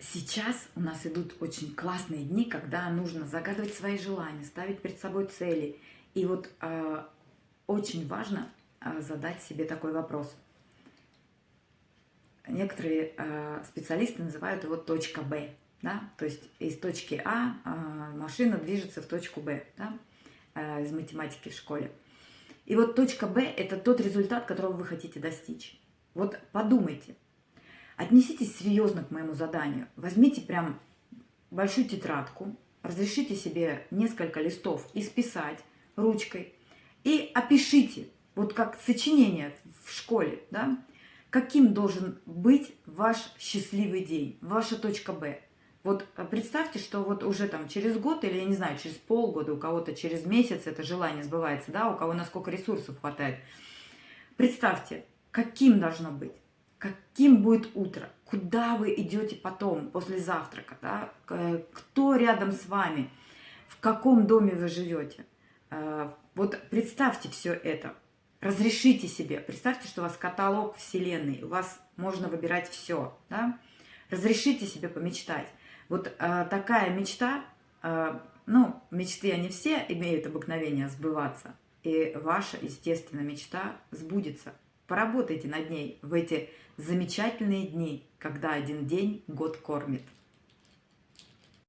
Сейчас у нас идут очень классные дни, когда нужно загадывать свои желания, ставить перед собой цели. И вот э, очень важно э, задать себе такой вопрос. Некоторые э, специалисты называют его точка Б. Да? То есть из точки А э, машина движется в точку Б да? э, из математики в школе. И вот точка Б – это тот результат, которого вы хотите достичь. Вот подумайте – Отнеситесь серьезно к моему заданию. Возьмите прям большую тетрадку, разрешите себе несколько листов исписать ручкой и опишите, вот как сочинение в школе, да, каким должен быть ваш счастливый день, ваша точка Б. Вот представьте, что вот уже там через год или, я не знаю, через полгода, у кого-то через месяц это желание сбывается, да, у кого насколько ресурсов хватает. Представьте, каким должно быть каким будет утро, куда вы идете потом, после завтрака, да? кто рядом с вами, в каком доме вы живете. Э, вот представьте все это, разрешите себе, представьте, что у вас каталог вселенной, у вас можно выбирать все, да? разрешите себе помечтать. Вот э, такая мечта, э, ну, мечты они все имеют обыкновение сбываться, и ваша, естественно, мечта сбудется. Поработайте над ней в эти замечательные дни, когда один день год кормит.